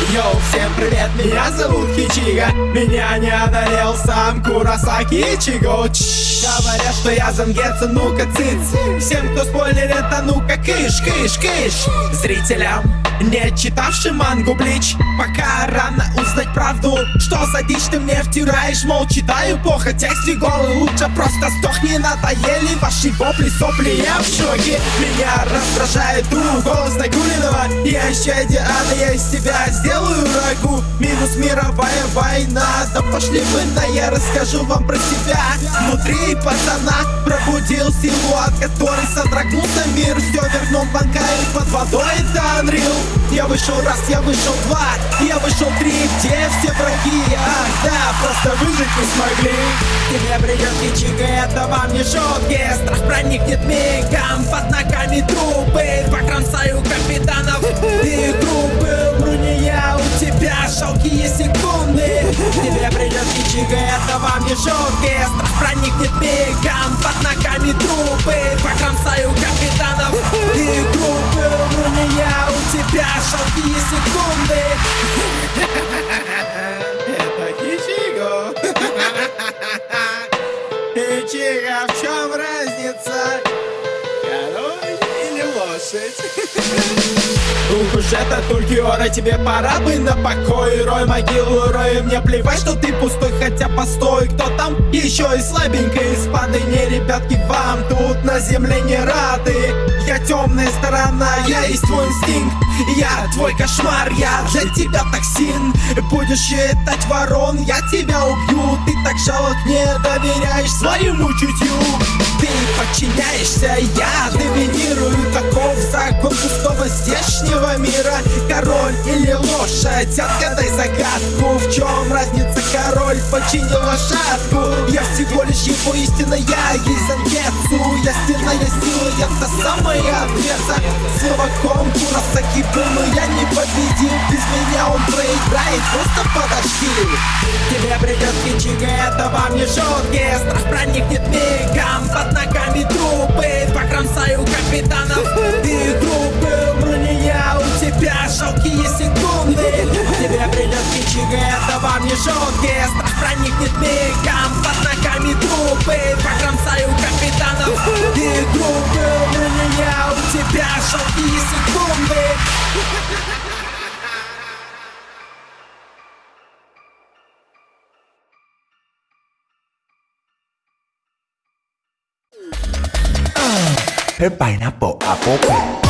Йоу, всем привет, меня зовут Хичига. Меня не одолел сам Курасаки Ичиго Говорят, что я замгется, ну-ка цыц. Всем, кто спойлерит, а ну-ка кыш, кыш, кыш. Зрителям, не читавшим мангу Блич Пока рано узнать правду. Что за дичь ты мне втираешь, мол, читаю плохо Текст голый, лучше просто сдохни. Надоели ваши вопли, сопли, я в шоке. Меня раздражает друг, голос Нагулинова Я еще идеально, я из себя сделаю рагу. Минус мировая война. Да пошли вы на, я расскажу вам про себя. Внутри пацана пробудил силу, от которой содрогнулся мир Все вернул банка и под водой это Unreal Я вышел раз, я вышел два, я вышел три Где все враги? Ах да, просто выжить не смогли. Тебе придет кичига, это вам не шутки Страх. Проникнет мигом, под ногами трупы. Покромсаю капитанов и группы. Умру я, у тебя жалкие секунды. Тебе придет кичига, это вам не шутки лошадь? Ух уж это Тулькиора, тебе пора бы на покой. Рой могилу, рой, мне плевать, что ты пустой Хотя постой, кто там еще и слабенький? Спады не, ребятки, вам тут на земле не рады. Я темная сторона, я есть твой инстинкт. Я твой кошмар, я для тебя токсин. Будешь считать ворон, я тебя убью. Ты так жалок, не доверяешь своему чутью. Ты подчиняешься, я доминирую мира. Король или лошадь, отгадай загадку В чем разница, король починил лошадку? Я всего лишь его истина, я есть Занкетсу Я стена, я сила, я та самая ответа. Словаком Курасаки был, но я не победил. Без меня он проиграет, просто подожди. Тебе придет кичига, это вам не шутки เพิ่อไปนะโปะอาโปะ